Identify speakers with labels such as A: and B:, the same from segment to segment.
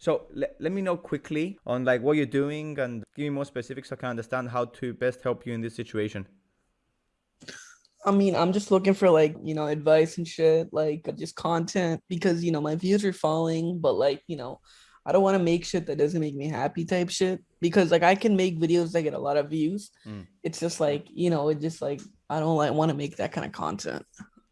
A: So let, let me know quickly on like what you're doing and give me more specifics so I can understand how to best help you in this situation.
B: I mean, I'm just looking for like, you know, advice and shit, like just content because, you know, my views are falling, but like, you know, I don't want to make shit that doesn't make me happy type shit because like I can make videos that get a lot of views. Mm. It's just like, you know, it just like I don't like want to make that kind of content.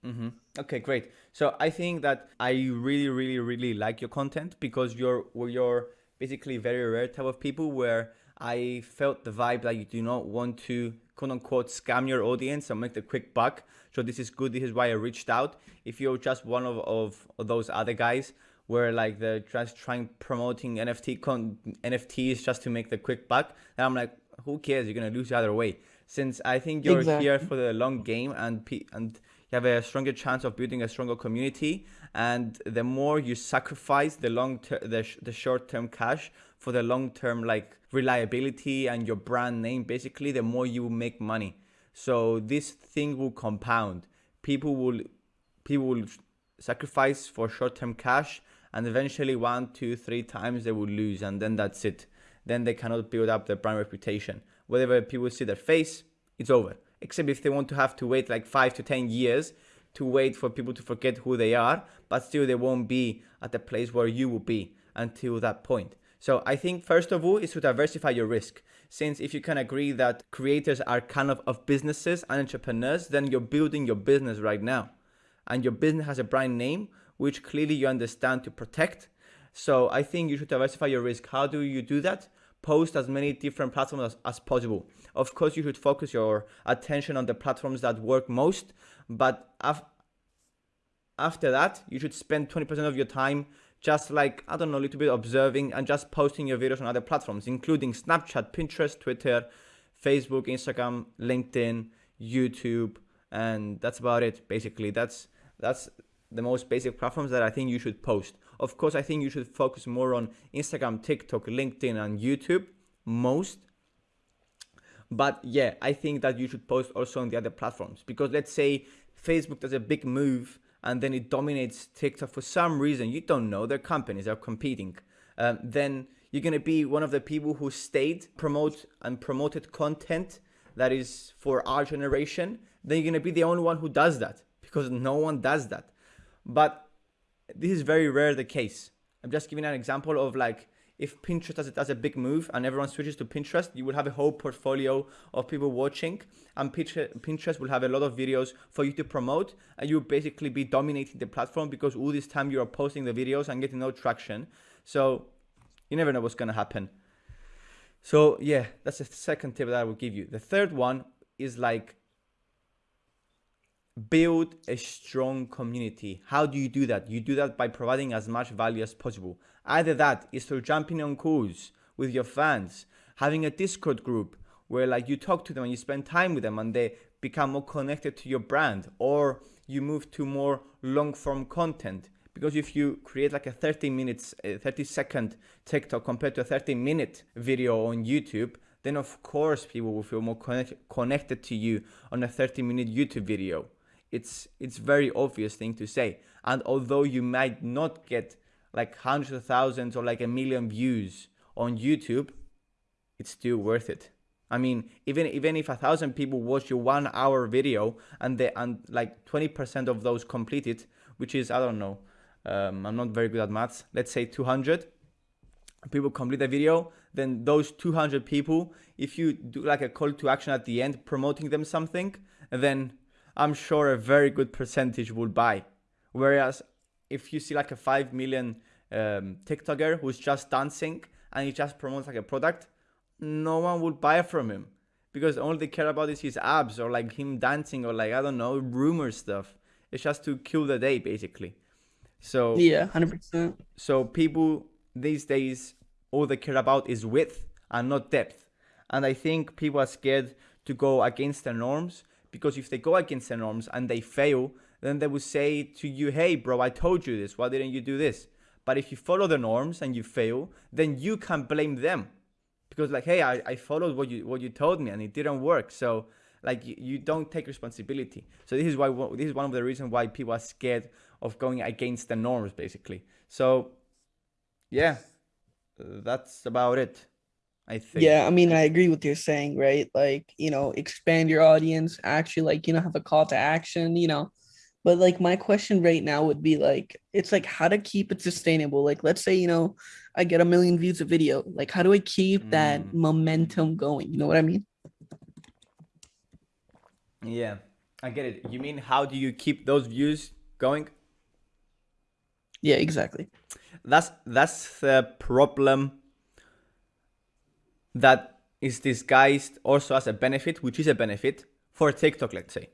A: Mm-hmm. Okay, great. So I think that I really, really, really like your content because you're you're basically very rare type of people where I felt the vibe that you do not want to quote unquote scam your audience and make the quick buck. So this is good. This is why I reached out. If you're just one of, of, of those other guys where like they're just trying promoting NFT con NFTs just to make the quick buck, then I'm like, who cares? You're gonna lose either way. Since I think you're exactly. here for the long game and and you have a stronger chance of building a stronger community and the more you sacrifice the long term the, sh the short term cash for the long term like reliability and your brand name basically the more you make money. So this thing will compound. People will people will sacrifice for short term cash and eventually one two three times they will lose and then that's it. Then they cannot build up their brand reputation. Whatever people see their face it's over except if they want to have to wait like five to 10 years to wait for people to forget who they are, but still they won't be at the place where you will be until that point. So I think first of all is to diversify your risk. Since if you can agree that creators are kind of of businesses and entrepreneurs, then you're building your business right now. And your business has a brand name, which clearly you understand to protect. So I think you should diversify your risk. How do you do that? Post as many different platforms as, as possible. Of course, you should focus your attention on the platforms that work most, but af after that, you should spend 20% of your time just like, I don't know, a little bit observing and just posting your videos on other platforms, including Snapchat, Pinterest, Twitter, Facebook, Instagram, LinkedIn, YouTube, and that's about it, basically. That's, that's the most basic platforms that I think you should post. Of course, I think you should focus more on Instagram, TikTok, LinkedIn, and YouTube most but yeah, I think that you should post also on the other platforms because let's say Facebook does a big move and then it dominates TikTok for some reason. You don't know, their companies are competing. Um, then you're going to be one of the people who stayed, promote and promoted content that is for our generation. Then you're going to be the only one who does that because no one does that. But this is very rare the case. I'm just giving an example of like if Pinterest does, does a big move and everyone switches to Pinterest, you will have a whole portfolio of people watching and Pinterest will have a lot of videos for you to promote and you'll basically be dominating the platform because all this time you are posting the videos and getting no traction. So you never know what's going to happen. So yeah, that's the second tip that I will give you. The third one is like build a strong community. How do you do that? You do that by providing as much value as possible. Either that is through jumping on calls with your fans, having a Discord group where like you talk to them and you spend time with them and they become more connected to your brand or you move to more long form content because if you create like a 30 minutes 30 second tiktok compared to a 30 minute video on youtube then of course people will feel more connect connected to you on a 30 minute youtube video it's it's very obvious thing to say and although you might not get like hundreds of thousands or like a million views on YouTube, it's still worth it. I mean, even even if a thousand people watch your one hour video and they and like 20% of those complete it, which is I don't know, um, I'm not very good at maths. Let's say 200 people complete the video, then those 200 people, if you do like a call to action at the end, promoting them something, then I'm sure a very good percentage will buy. Whereas if you see like a 5 million um, TikToker who's just dancing and he just promotes like a product, no one will buy from him because all they care about is his abs or like him dancing or like, I don't know, rumor stuff. It's just to kill the day basically. So
B: yeah, 100%.
A: So people these days, all they care about is width and not depth. And I think people are scared to go against the norms because if they go against the norms and they fail, then they will say to you, hey, bro, I told you this. Why didn't you do this? But if you follow the norms and you fail, then you can blame them because like, hey, I, I followed what you what you told me and it didn't work. So like you, you don't take responsibility so this is why this is one of the reasons why people are scared of going against the norms basically so yeah that's about it I think.
B: Yeah, I mean, I agree with you're saying, right? Like, you know, expand your audience, actually, like, you know, have a call to action, you know. But like, my question right now would be like, it's like how to keep it sustainable. Like, let's say, you know, I get a million views a video. Like, how do I keep mm. that momentum going? You know what I mean?
A: Yeah, I get it. You mean how do you keep those views going?
B: Yeah, exactly.
A: That's that's the problem that is disguised also as a benefit, which is a benefit for TikTok, let's say.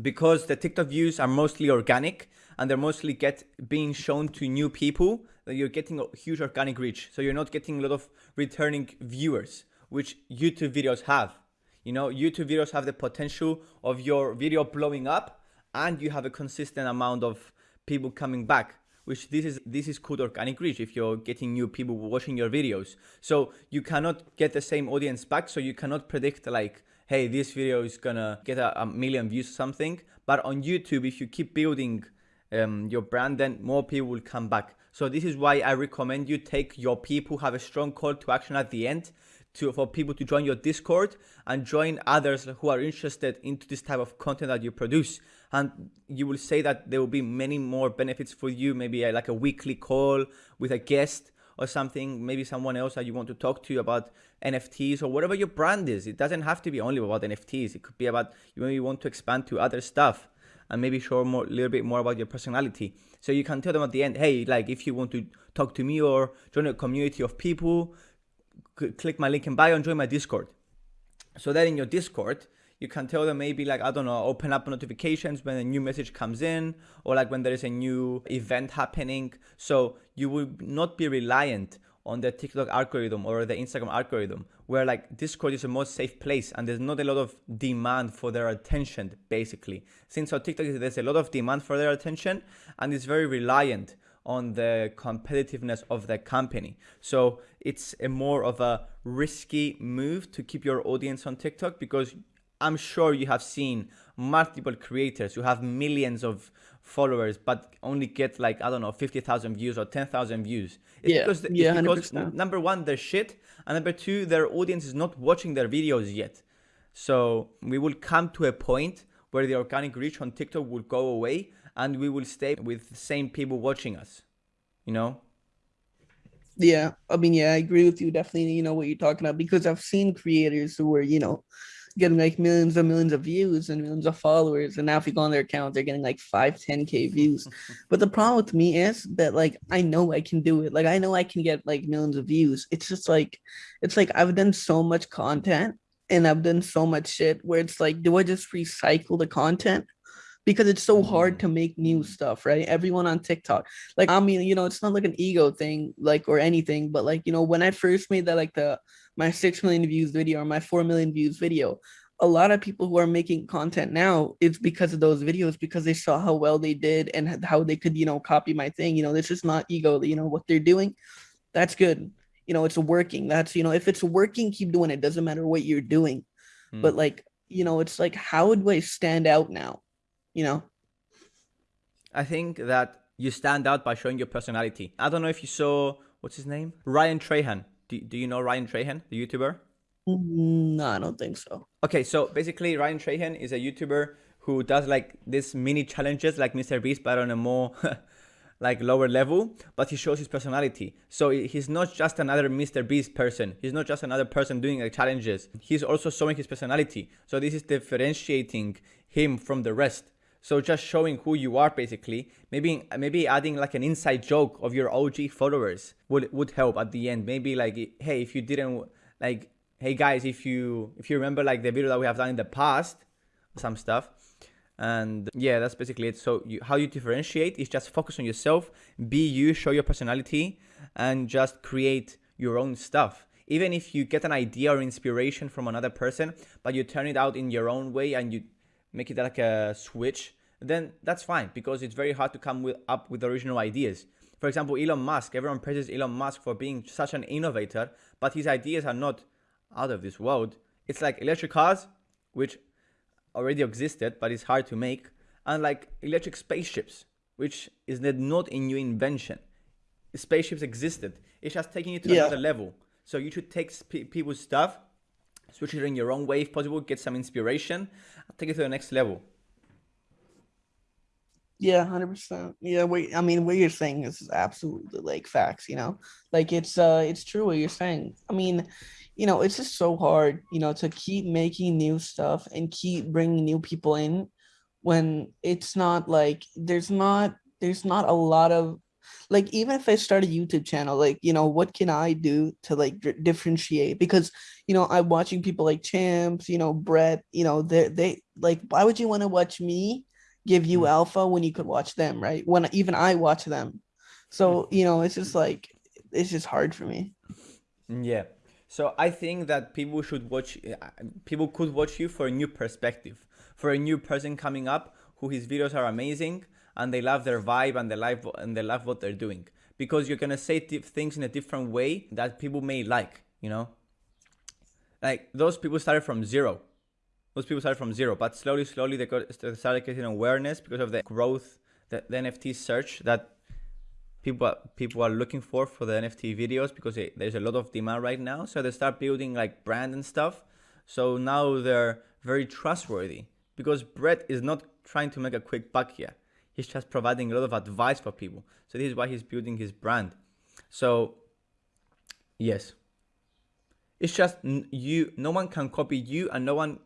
A: Because the TikTok views are mostly organic and they're mostly get being shown to new people, that you're getting a huge organic reach. So you're not getting a lot of returning viewers, which YouTube videos have. You know, YouTube videos have the potential of your video blowing up and you have a consistent amount of people coming back which this is this is called organic reach if you're getting new people watching your videos. So you cannot get the same audience back so you cannot predict like hey this video is gonna get a, a million views or something. But on youtube if you keep building um, your brand then more people will come back. So this is why i recommend you take your people have a strong call to action at the end to for people to join your discord and join others who are interested into this type of content that you produce. And you will say that there will be many more benefits for you maybe a, like a weekly call with a guest or something maybe someone else that you want to talk to about nfts or whatever your brand is. It doesn't have to be only about nfts it could be about you maybe want to expand to other stuff and maybe show more a little bit more about your personality. So you can tell them at the end hey like if you want to talk to me or join a community of people click my link in bio and join my discord so that in your discord you can tell them maybe like i don't know open up notifications when a new message comes in or like when there is a new event happening so you will not be reliant on the TikTok algorithm or the Instagram algorithm, where like Discord is a more safe place and there's not a lot of demand for their attention, basically. Since on TikTok there's a lot of demand for their attention and it's very reliant on the competitiveness of the company. So it's a more of a risky move to keep your audience on TikTok because I'm sure you have seen multiple creators who have millions of followers but only get like I don't know 50,000 views or 10,000 views.
B: It's yeah, because, yeah, because
A: number one they're shit and number two their audience is not watching their videos yet. So we will come to a point where the organic reach on TikTok will go away and we will stay with the same people watching us. You know?
B: Yeah, I mean, yeah, I agree with you. Definitely, you know what you're talking about because I've seen creators who were, you know, getting like millions and millions of views and millions of followers. And now if you go on their account, they're getting like five, 10K views. but the problem with me is that like I know I can do it. Like I know I can get like millions of views. It's just like it's like I've done so much content and I've done so much shit where it's like, do I just recycle the content? Because it's so hard mm-hmm. to make new stuff, right? Everyone on TikTok, like I mean, you know, it's not like an ego thing, like or anything, but like you know, when I first made that, like the my six million views video or my four million views video, a lot of people who are making content now it's because of those videos because they saw how well they did and how they could you know copy my thing you know this is not ego you know what they're doing that's good. You know it's working that's you know if it's working keep doing it doesn't matter what you're doing. But mm. like you know it's like how do i stand out now you know?
A: I think that you stand out by showing your personality. I don't know if you saw what's his name? Ryan Trahan. Do, do you know Ryan Trahan, the YouTuber?
B: Mm, no, I don't think so.
A: Okay, so basically Ryan Trahan is a YouTuber who does like this mini challenges like Mr. Beast, but on a more like lower level, but he shows his personality. So he's not just another Mr. Beast person. He's not just another person doing like challenges. He's also showing his personality. So this is differentiating him from the rest. So just showing who you are basically, maybe maybe adding like an inside joke of your OG followers would would help at the end. Maybe like hey, if you didn't like hey guys, if you if you remember like the video that we have done in the past, some stuff. And yeah, that's basically it. So you, how you differentiate is just focus on yourself, be you, show your personality, and just create your own stuff even if you get an idea or inspiration from another person, but you turn it out in your own way and you make it like a switch, then that's fine because it's very hard to come with, up with original ideas. For example, Elon Musk, everyone praises Elon Musk for being such an innovator, but his ideas are not out of this world. It's like electric cars, which already existed, but it's hard to make, and like electric spaceships, which is not a new invention. Spaceships existed. It's just taking it to yeah. another level. So you should take people's stuff, switch it in your own way if possible, get some inspiration, take it to the next level.
B: Yeah, hundred percent. Yeah, wait. I mean, what you're saying is absolutely like facts. You know, like it's uh, it's true what you're saying. I mean, you know, it's just so hard, you know, to keep making new stuff and keep bringing new people in when it's not like there's not there's not a lot of like even if I start a YouTube channel, like you know, what can I do to like differentiate? Because you know, I'm watching people like Champs, you know, Brett, you know, they they like why would you want to watch me give you mm. alpha when you could watch them, right? When even I watch them. So, you know, it's just like it's just hard for me.
A: Yeah. So I think that people should watch, uh, people could watch you for a new perspective, for a new person coming up who his videos are amazing and they love their vibe and they love and they love what they're doing because you're gonna say things in a different way that people may like, you know. Like those people started from zero. Those people started from zero, but slowly, slowly they got they started getting awareness because of the growth, the, the NFT search that people are, people are looking for for the NFT videos because it, there's a lot of demand right now. So they start building like brand and stuff. So now they're very trustworthy because Brett is not trying to make a quick buck here. He's just providing a lot of advice for people. So this is why he's building his brand. So yes, it's just you. No one can copy you, and no one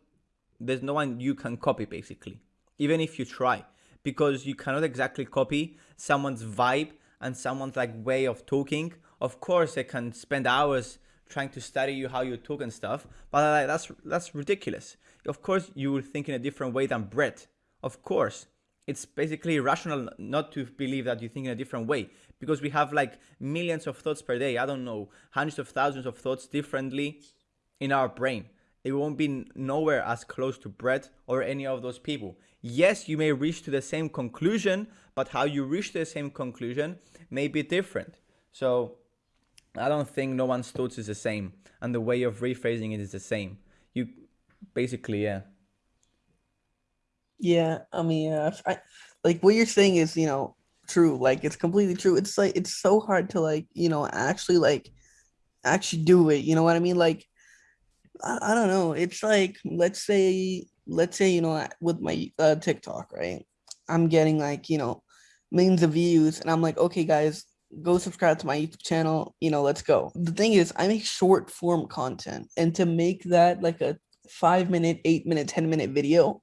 A: there's no one you can copy basically, even if you try, because you cannot exactly copy someone's vibe and someone's like way of talking, of course they can spend hours trying to study you how you talk and stuff, but like, that's that's ridiculous. Of course you will think in a different way than Brett. Of course. It's basically irrational not to believe that you think in a different way because we have like millions of thoughts per day. I don't know, hundreds of thousands of thoughts differently in our brain. It won't be nowhere as close to Brett or any of those people. Yes, you may reach to the same conclusion, but how you reach the same conclusion may be different. So I don't think no one's thoughts is the same, and the way of rephrasing it is the same. You basically, yeah.
B: Yeah, I mean, uh, I, like what you're saying is, you know, true. Like it's completely true. It's like it's so hard to like, you know, actually like actually do it. You know what I mean? Like, I, I don't know. It's like let's say, let's say, you know, with my uh, TikTok, right? I'm getting like, you know, millions of views and i'm like okay guys go subscribe to my youtube channel you know let's go the thing is i make short form content and to make that like a five minute eight minute ten minute video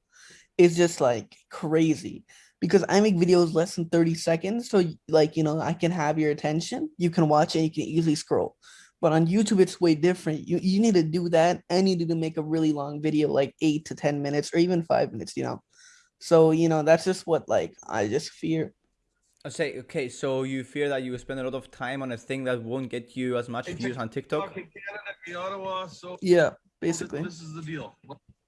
B: is just like crazy because i make videos less than 30 seconds so like you know i can have your attention you can watch it you can easily scroll but on youtube it's way different you, you need to do that and you need to make a really long video like eight to ten minutes or even five minutes you know so you know that's just what like i just fear
A: I say okay, so you fear that you spend a lot of time on a thing that won't get you as much views on TikTok.
B: Ottawa, so yeah, basically.
C: This is the deal.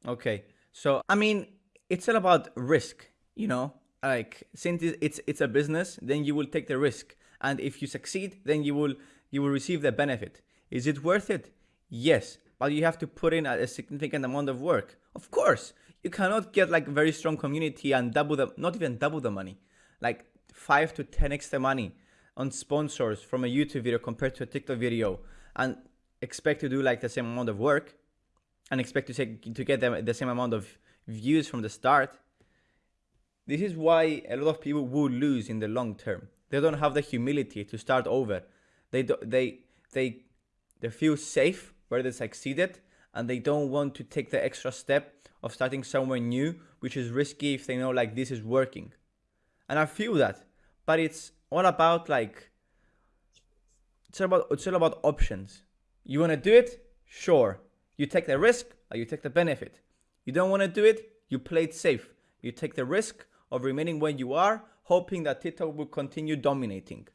A: Okay, so I mean, it's all about risk, you know. Like since it's it's a business, then you will take the risk, and if you succeed, then you will you will receive the benefit. Is it worth it? Yes, but you have to put in a significant amount of work. Of course, you cannot get like very strong community and double the not even double the money. Like 5 to 10 extra money on sponsors from a YouTube video compared to a TikTok video and expect to do like the same amount of work and expect to take to get them the same amount of views from the start this is why a lot of people will lose in the long term they don't have the humility to start over they do, they they they feel safe where they succeeded and they don't want to take the extra step of starting somewhere new which is risky if they know like this is working and i feel that but it's all about like it's all about it's all about options. You want to do it? Sure. You take the risk or you take the benefit. You don't want to do it? You play it safe. You take the risk of remaining where you are, hoping that TikTok will continue dominating.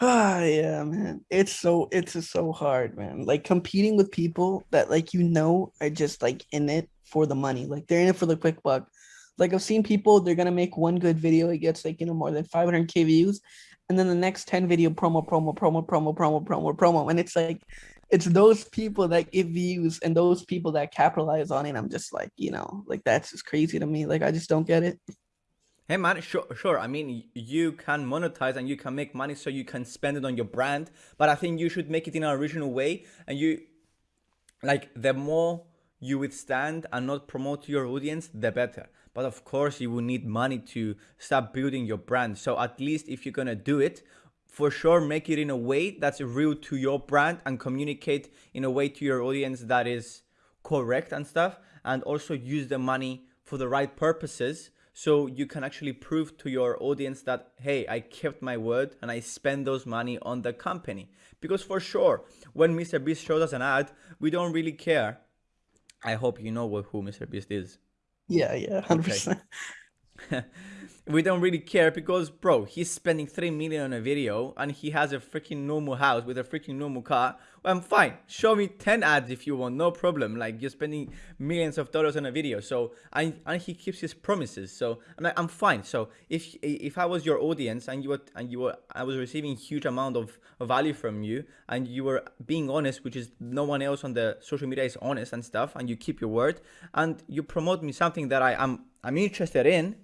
B: Ah, yeah, man. It's so it's so hard, man. Like competing with people that like you know are just like in it for the money. Like they're in it for the quick buck. Like I've seen people, they're gonna make one good video, it gets like you know more than 500k views, and then the next 10 video promo, promo, promo, promo, promo, promo, promo, and it's like, it's those people that give views and those people that capitalize on it. I'm just like, you know, like that's just crazy to me. Like I just don't get it.
A: Hey man, sure, sure. I mean, you can monetize and you can make money so you can spend it on your brand, but I think you should make it in an original way. And you, like, the more you withstand and not promote your audience, the better. But of course, you will need money to start building your brand. So at least if you're gonna do it, for sure make it in a way that's real to your brand and communicate in a way to your audience that is correct and stuff and also use the money for the right purposes so you can actually prove to your audience that hey i kept my word and i spent those money on the company. Because for sure when mr beast shows us an ad we don't really care. I hope you know what, who mr beast is.
B: Yeah yeah 100%
A: okay. we don't really care because bro he's spending 3 million on a video and he has a freaking normal house with a freaking normal car. I'm fine. Show me 10 ads if you want no problem. Like you're spending millions of dollars on a video. So I, and he keeps his promises. So i'm like i'm fine. So if if i was your audience and you were and you were i was receiving huge amount of, of value from you and you were being honest which is no one else on the social media is honest and stuff and you keep your word and you promote me something that i am i'm interested in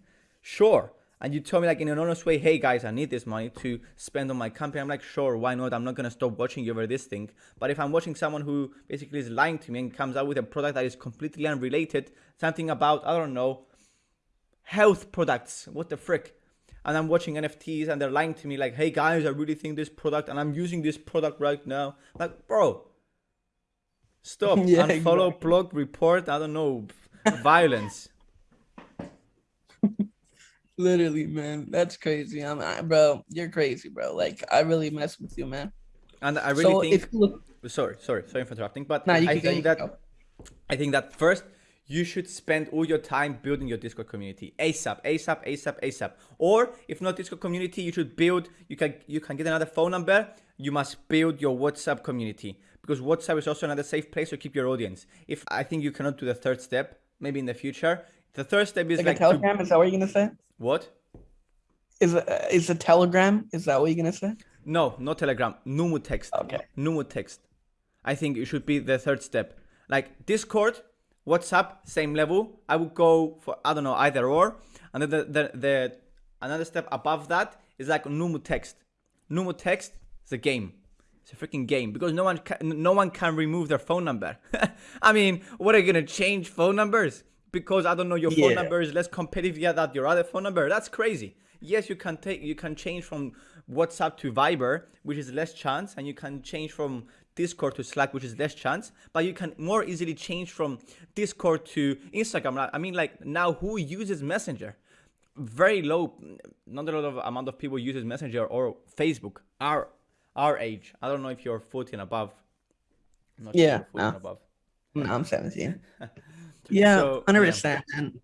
A: sure. And you told me like in an honest way, hey guys, I need this money to spend on my company. I'm like, sure, why not? I'm not gonna stop watching you over this thing. But if I'm watching someone who basically is lying to me and comes out with a product that is completely unrelated, something about, I don't know, health products, what the frick? And I'm watching NFTs and they're lying to me like, hey guys, I really think this product and I'm using this product right now. Like, bro, stop. yeah, Unfollow, exactly. blog, report, I don't know, violence.
B: Literally, man, that's crazy. I'm, I, bro, you're crazy, bro. Like, I really mess with you, man.
A: And I really so think. Look... sorry, sorry, sorry for interrupting, but nah, I think that I think that first you should spend all your time building your Discord community ASAP, ASAP, ASAP, ASAP. Or if not Discord community, you should build. You can you can get another phone number. You must build your WhatsApp community because WhatsApp is also another safe place to keep your audience. If I think you cannot do the third step, maybe in the future. The third step is
B: like,
A: like
B: a Telegram. To... Is that what you're gonna say?
A: What?
B: Is a, is a Telegram? Is that what you're gonna say?
A: No, not Telegram. Numu text.
B: Okay.
A: Numu text. I think it should be the third step. Like Discord, WhatsApp, same level. I would go for I don't know either or. And then the the, the another step above that is like Numu text. Numu text is a game. It's a freaking game because no one can, no one can remove their phone number. I mean, what are you gonna change phone numbers? Because I don't know your phone yeah. number is less competitive yet than your other phone number. That's crazy. Yes, you can take you can change from WhatsApp to Viber, which is less chance, and you can change from Discord to Slack, which is less chance, but you can more easily change from Discord to Instagram. I mean, like now, who uses Messenger? Very low, not a lot of amount of people uses Messenger or Facebook. Our our age. I don't know if you're 14 above.
B: yeah, sure no. above. No, I'm 17. Yeah, hundred percent. And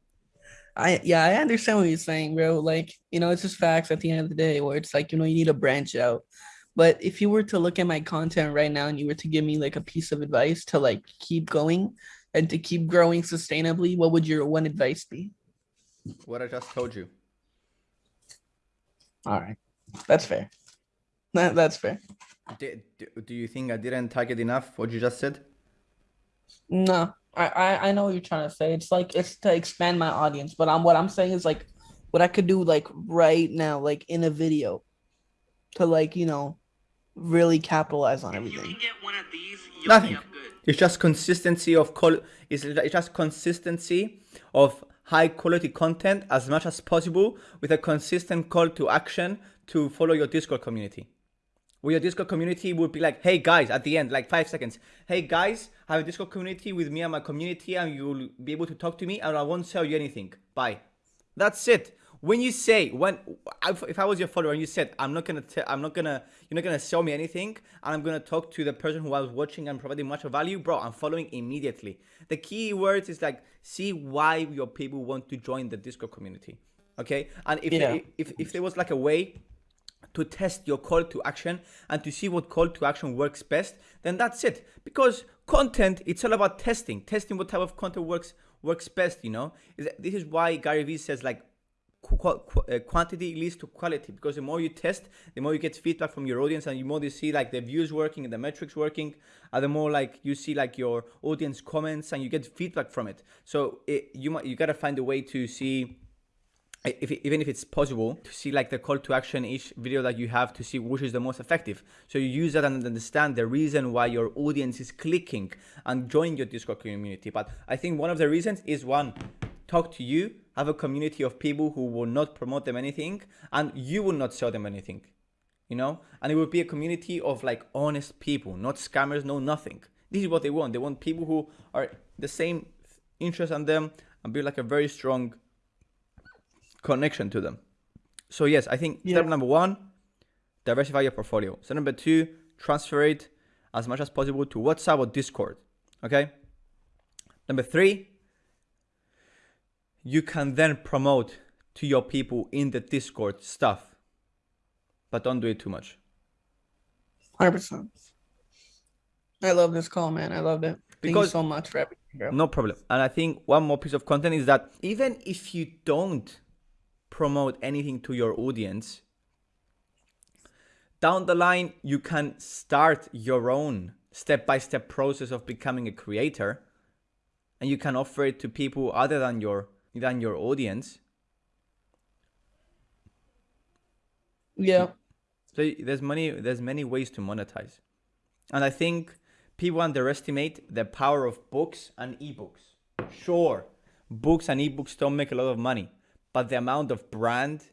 B: I yeah, I understand what you're saying, bro. Like, you know, it's just facts at the end of the day where it's like, you know, you need to branch out. But if you were to look at my content right now and you were to give me like a piece of advice to like keep going and to keep growing sustainably, what would your one advice be?
A: What I just told you.
B: All right. That's fair. That, that's fair.
A: Do, do you think I didn't target enough what you just said?
B: No, I, I I know what you're trying to say. It's like it's to expand my audience, but I'm what I'm saying is like what I could do like right now, like in a video, to like you know, really capitalize on everything.
A: These, Nothing. It's just consistency of call. It's, it's just consistency of high quality content as much as possible with a consistent call to action to follow your Discord community where your Discord community would be like, hey guys, at the end, like five seconds. Hey guys, I have a Discord community with me and my community, and you'll be able to talk to me, and I won't sell you anything. Bye. That's it. When you say when if I was your follower and you said I'm not gonna i I'm not gonna you're not gonna sell me anything and I'm gonna talk to the person who I was watching and providing much of value, bro, I'm following immediately. The key words is like see why your people want to join the Discord community. Okay, and if yeah. if if there was like a way to test your call to action and to see what call to action works best, then that's it. Because content, it's all about testing, testing what type of content works works best. You know, this is why Gary Vee says like uh, quantity leads to quality because the more you test, the more you get feedback from your audience, and the more you see like the views working and the metrics working, and the more like you see like your audience comments and you get feedback from it. So it, you might you gotta find a way to see if, even if it's possible to see like the call to action each video that you have to see which is the most effective. So you use that and understand the reason why your audience is clicking and join your discord community. But i think one of the reasons is one talk to you have a community of people who will not promote them anything and you will not sell them anything you know? And it will be a community of like honest people not scammers no nothing. This is what they want. They want people who are the same interest on them and build like a very strong connection to them. So yes, I think yeah. step number one, diversify your portfolio. Step number two, transfer it as much as possible to WhatsApp or Discord. Okay. Number three, you can then promote to your people in the Discord stuff, but don't do it too much.
B: Hundred percent. I love this call, man. I love it. Thank because, you so much for everything. Bro.
A: No problem. And I think one more piece of content is that even if you don't promote anything to your audience, down the line, you can start your own step by step process of becoming a creator and you can offer it to people other than your than your audience.
B: Yeah.
A: So there's many there's many ways to monetize. And i think people underestimate the power of books and ebooks. Sure books and ebooks don't make a lot of money but the amount of brand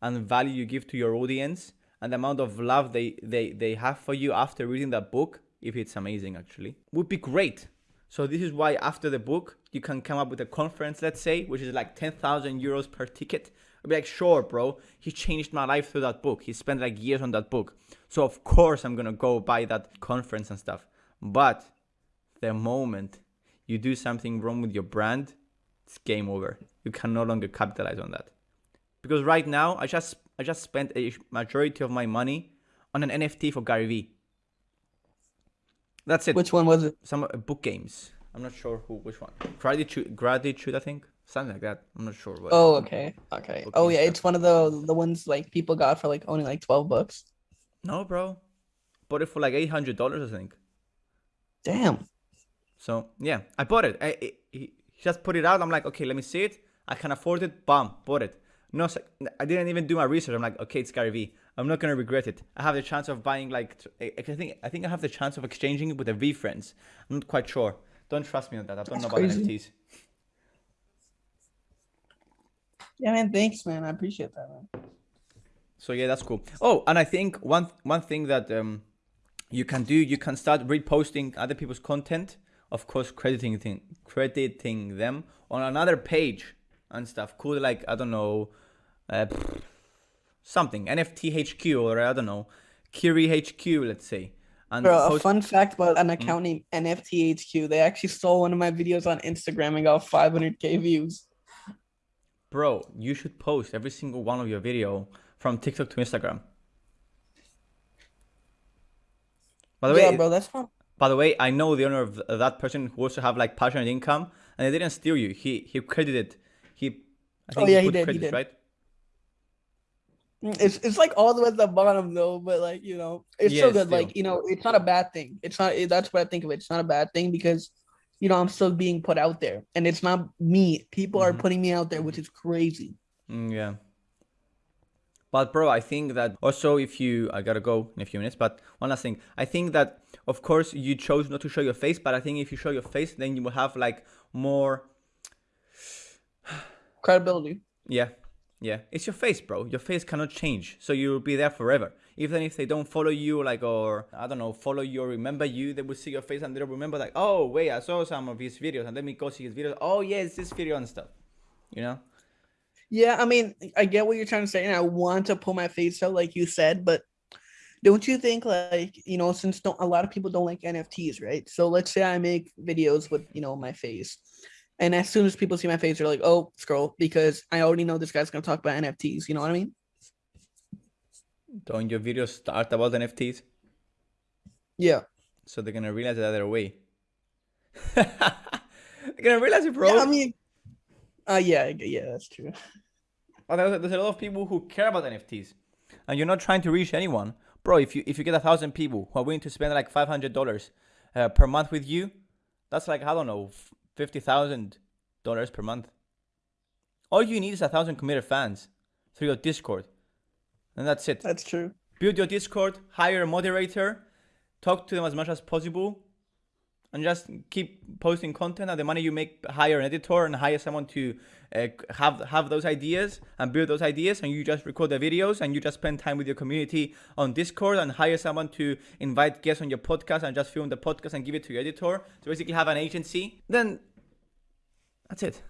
A: and value you give to your audience and the amount of love they, they, they have for you after reading that book, if it's amazing actually, would be great. So this is why after the book, you can come up with a conference, let's say, which is like 10,000 euros per ticket. I'd be like, sure, bro, he changed my life through that book. He spent like years on that book. So of course I'm gonna go buy that conference and stuff. But the moment you do something wrong with your brand, it's game over. You can no longer capitalize on that. Because right now, I just I just spent a majority of my money on an NFT for Gary Vee. That's it.
B: Which one was it?
A: Some uh, book games. I'm not sure who which one. Gratitude, gratitude, I think something like that. I'm not sure.
B: What oh, okay, okay. Oh yeah, stuff. it's one of the the ones like people got for like only like twelve bucks.
A: No, bro, bought it for like eight hundred dollars, I think.
B: Damn.
A: So yeah, I bought it. I, it, just put it out. I'm like, okay, let me see it. I can afford it. Bam, bought it. No, I didn't even do my research. I'm like, okay, it's Gary Vee. I'm not gonna regret it. I have the chance of buying like, I think, I think I have the chance of exchanging it with a friends. I'm not quite sure. Don't trust me on that. I don't That's know about crazy. NFTs.
B: Yeah, man. Thanks, man. I appreciate that, man.
A: So yeah, that's cool. Oh, and I think one one thing that um you can do, you can start reposting other people's content of course crediting thing, crediting them on another page and stuff cool like i don't know uh, something nft hq or i don't know kiri hq let's say
B: and Bro, post- a fun fact about an mm. account mm. named nft hq they actually stole one of my videos on instagram and got 500k views
A: bro you should post every single one of your video from tiktok to instagram
B: by the yeah, way bro that's fun
A: by the way, I know the owner of that person who also have like passionate income, and they didn't steal you. He he credited.
B: I think oh yeah, he, did. Credits, he did. Right? It's it's like all the way at the bottom though, but like you know, it's yeah, so good. Still. Like you know, it's not a bad thing. It's not. That's what I think of it. It's not a bad thing because you know I'm still being put out there, and it's not me. People mm-hmm. are putting me out there, which is crazy.
A: Mm, yeah. But bro, I think that also if you, I gotta go in a few minutes, but one last thing. I think that of course you chose not to show your face, but I think if you show your face, then you will have like more
B: credibility.
A: Yeah. Yeah. It's your face, bro. Your face cannot change. So you'll be there forever. Even if they don't follow you, like, or I don't know, follow you or remember you, they will see your face and they'll remember, like, oh, wait, I saw some of his videos and let me go see his videos. Oh, yeah, it's this video and stuff. You know?
B: Yeah, I mean, I get what you're trying to say, and I want to pull my face out, like you said, but don't you think, like, you know, since don't a lot of people don't like NFTs, right? So let's say I make videos with, you know, my face, and as soon as people see my face, they're like, "Oh, scroll," because I already know this guy's gonna talk about NFTs. You know what I mean?
A: Don't your videos start about NFTs?
B: Yeah.
A: So they're gonna realize the other way. they're gonna realize it, bro.
B: Yeah, I mean, uh, yeah, yeah, that's true.
A: there's a lot of people who care about NFTs, and you're not trying to reach anyone, bro. If you if you get a thousand people who are willing to spend like five hundred dollars uh, per month with you, that's like I don't know, fifty thousand dollars per month. All you need is a thousand committed fans through your Discord, and that's it.
B: That's true.
A: Build your Discord, hire a moderator, talk to them as much as possible, and just keep posting content. And the money you make, hire an editor and hire someone to uh, have have those ideas and build those ideas. And you just record the videos and you just spend time with your community on Discord and hire someone to invite guests on your podcast and just film the podcast and give it to your editor. So basically, have an agency. Then that's it.